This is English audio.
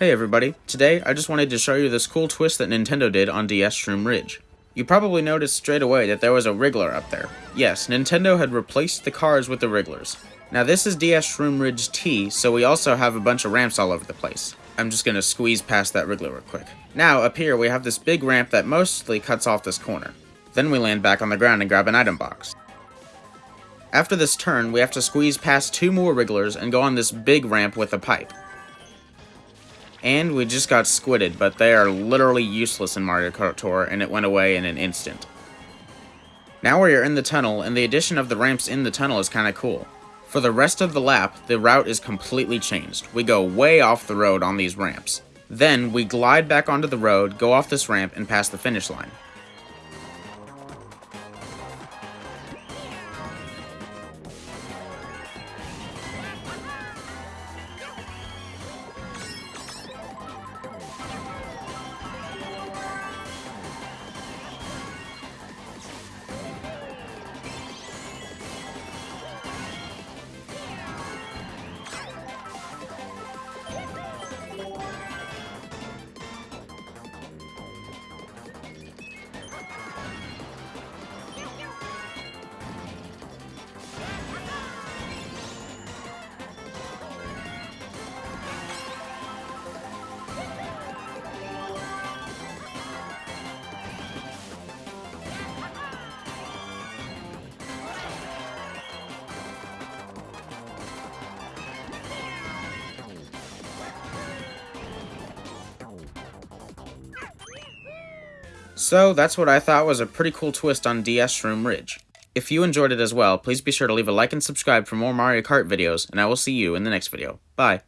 Hey everybody, today I just wanted to show you this cool twist that Nintendo did on DS Shroom Ridge. You probably noticed straight away that there was a Wiggler up there. Yes, Nintendo had replaced the cars with the Wigglers. Now this is DS Shroom Ridge T, so we also have a bunch of ramps all over the place. I'm just gonna squeeze past that Wiggler real quick. Now, up here we have this big ramp that mostly cuts off this corner. Then we land back on the ground and grab an item box. After this turn, we have to squeeze past two more Wigglers and go on this big ramp with a pipe. And we just got squidded, but they are literally useless in Mario Kart Tour, and it went away in an instant. Now we are in the tunnel, and the addition of the ramps in the tunnel is kinda cool. For the rest of the lap, the route is completely changed. We go way off the road on these ramps. Then, we glide back onto the road, go off this ramp, and pass the finish line. So that's what I thought was a pretty cool twist on DS Shroom Ridge. If you enjoyed it as well, please be sure to leave a like and subscribe for more Mario Kart videos, and I will see you in the next video. Bye!